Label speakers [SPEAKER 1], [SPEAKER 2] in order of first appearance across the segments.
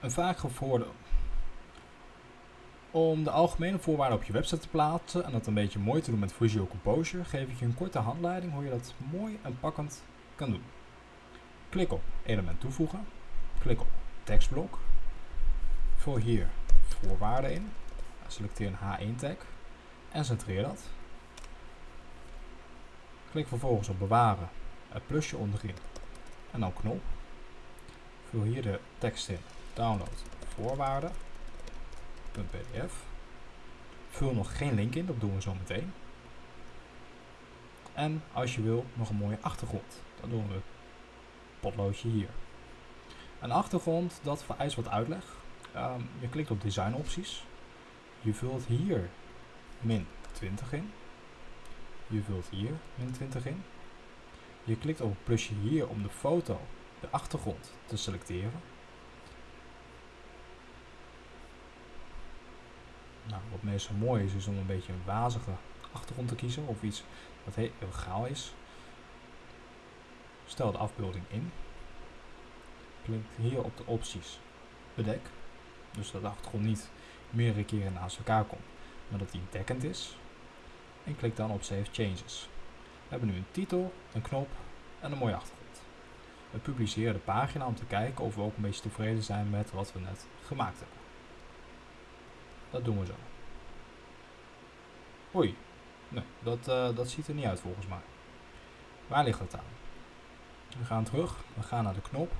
[SPEAKER 1] Een vaak gehoorde. Om de algemene voorwaarden op je website te plaatsen en dat een beetje mooi te doen met Visual Composer, geef ik je een korte handleiding hoe je dat mooi en pakkend kan doen. Klik op element toevoegen, klik op tekstblok, vul hier voorwaarden in, selecteer een H1 tag en centreer dat. Klik vervolgens op bewaren, het plusje onderin en dan knop. Vul hier de tekst in, download voorwaarden .pdf. Vul nog geen link in, dat doen we zo meteen. En als je wil, nog een mooie achtergrond. Dan doen we potloodje hier. Een achtergrond, dat vereist wat uitleg. Um, je klikt op design opties. Je vult hier min 20 in. Je vult hier min 20 in. Je klikt op het plusje hier om de foto, de achtergrond, te selecteren. Nou, wat meestal mooi is, is om een beetje een wazige achtergrond te kiezen of iets wat heel gaal is. Stel de afbeelding in. Klik hier op de opties bedek. Dus dat de achtergrond niet meerdere keren naast elkaar komt, maar dat die dekkend is. En klik dan op Save Changes. We hebben nu een titel, een knop en een mooie achtergrond. We publiceren de pagina om te kijken of we ook een beetje tevreden zijn met wat we net gemaakt hebben. Dat doen we zo. Oei. Nee, dat, uh, dat ziet er niet uit volgens mij. Waar ligt het aan? We gaan terug, we gaan naar de knop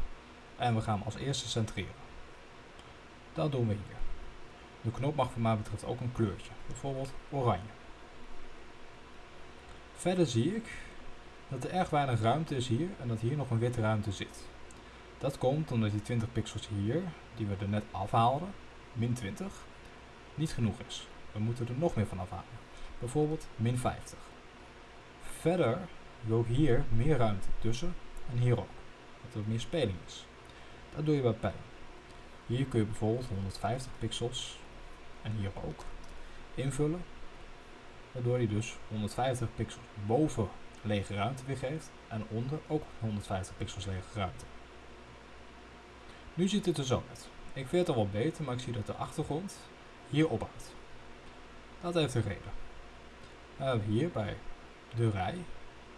[SPEAKER 1] en we gaan als eerste centreren. Dat doen we hier. De knop mag voor mij betreft ook een kleurtje, bijvoorbeeld oranje. Verder zie ik dat er erg weinig ruimte is hier en dat hier nog een witte ruimte zit. Dat komt omdat die 20 pixels hier, die we er net afhaalden, min 20, niet genoeg is. We moeten er nog meer van afhalen. Bijvoorbeeld min 50. Verder wil ik hier meer ruimte tussen en hier ook. Dat er meer speling is. Dat doe je bij pijn. Hier kun je bijvoorbeeld 150 pixels en hier ook invullen. Waardoor hij dus 150 pixels boven lege ruimte weergeeft en onder ook 150 pixels lege ruimte. Nu ziet het er zo uit. Ik vind het al wel beter, maar ik zie dat de achtergrond hier ophoudt. Dat heeft een reden. We hebben hier bij de rij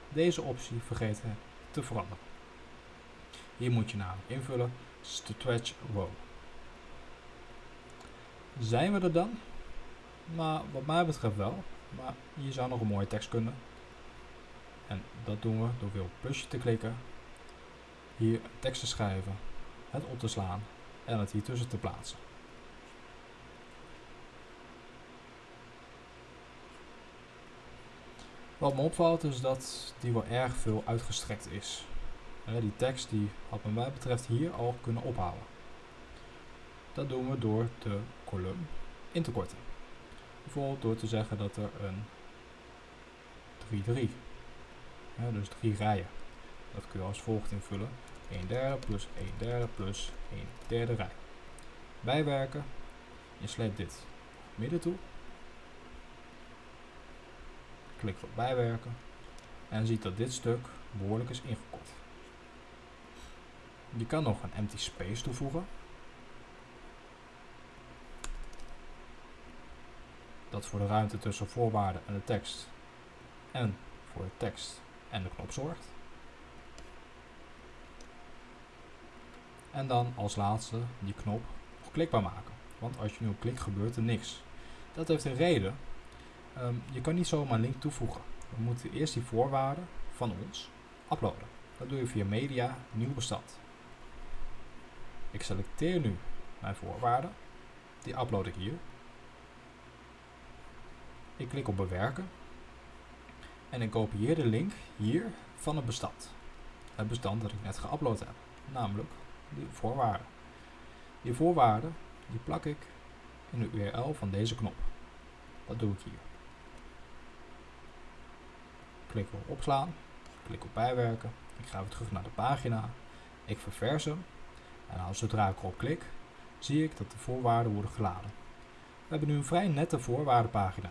[SPEAKER 1] deze optie vergeten te veranderen. Hier moet je namelijk invullen stretch row. Zijn we er dan? Maar wat mij betreft wel. Maar je zou nog een mooie tekst kunnen. En dat doen we door weer op plusje te klikken. Hier tekst te schrijven. Het op te slaan. En het hier tussen te plaatsen. Wat me opvalt is dat die wel erg veel uitgestrekt is. die tekst die wat mij betreft hier al kunnen ophouden. Dat doen we door de column in te korten. Bijvoorbeeld door te zeggen dat er een 3-3, dus drie rijen. Dat kun je als volgt invullen. 1 derde plus 1 derde plus 1 derde rij. Bijwerken. Je sleept dit midden toe Klik op bijwerken. En ziet dat dit stuk behoorlijk is ingekort. Je kan nog een empty space toevoegen. Dat voor de ruimte tussen voorwaarden en de tekst. En voor de tekst en de knop zorgt. En dan als laatste die knop klikbaar maken. Want als je nu klikt gebeurt er niks. Dat heeft een reden. Ehm, je kan niet zomaar een link toevoegen. We moeten eerst die voorwaarden van ons uploaden. Dat doe je via media, nieuw bestand. Ik selecteer nu mijn voorwaarden. Die upload ik hier. Ik klik op bewerken. En ik kopieer de link hier van het bestand. Het bestand dat ik net geüpload heb. Namelijk die voorwaarden. Die voorwaarden die plak ik in de URL van deze knop. Dat doe ik hier. Klik op opslaan. Klik op bijwerken. Ik ga weer terug naar de pagina. Ik ververs hem. En als zodra ik erop klik, zie ik dat de voorwaarden worden geladen. We hebben nu een vrij nette voorwaardenpagina.